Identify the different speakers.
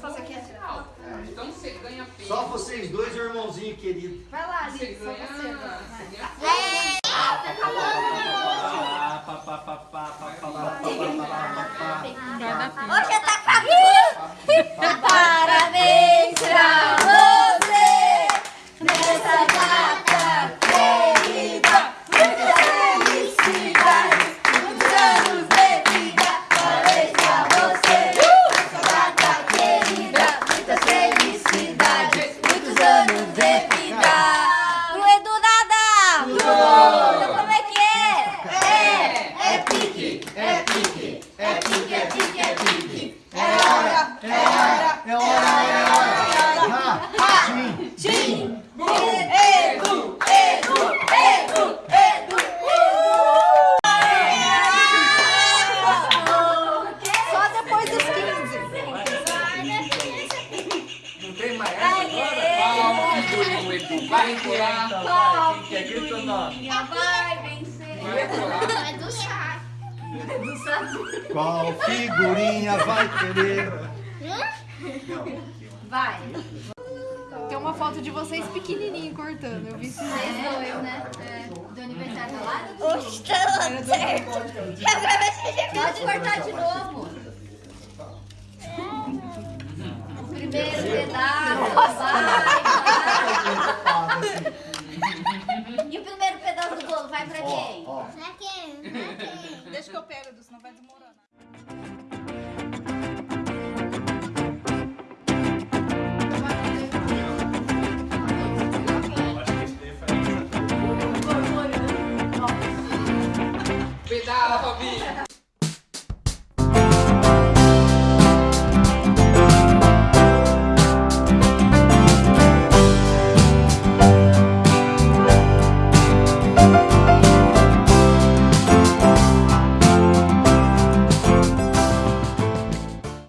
Speaker 1: fazer aqui final.
Speaker 2: É. Então você ganha peso. Só vocês dois, irmãozinho querido. Vai lá, Você
Speaker 3: ganha... Ganha... Ah,
Speaker 4: pá, vai.
Speaker 3: Quem quer grita não?
Speaker 2: Vai vencer. É do chá. É do chá.
Speaker 3: Qual figurinha vai querer?
Speaker 2: Vai.
Speaker 1: Tem uma foto de vocês pequenininho cortando. Eu vi isso.
Speaker 2: Vocês dois, né? É. Do aniversário da Lara?
Speaker 5: Oxe, tá certo.
Speaker 2: Pode cortar de novo. O primeiro pedaço.
Speaker 1: Deixa que eu pego, senão vai desmoronar. Pedala,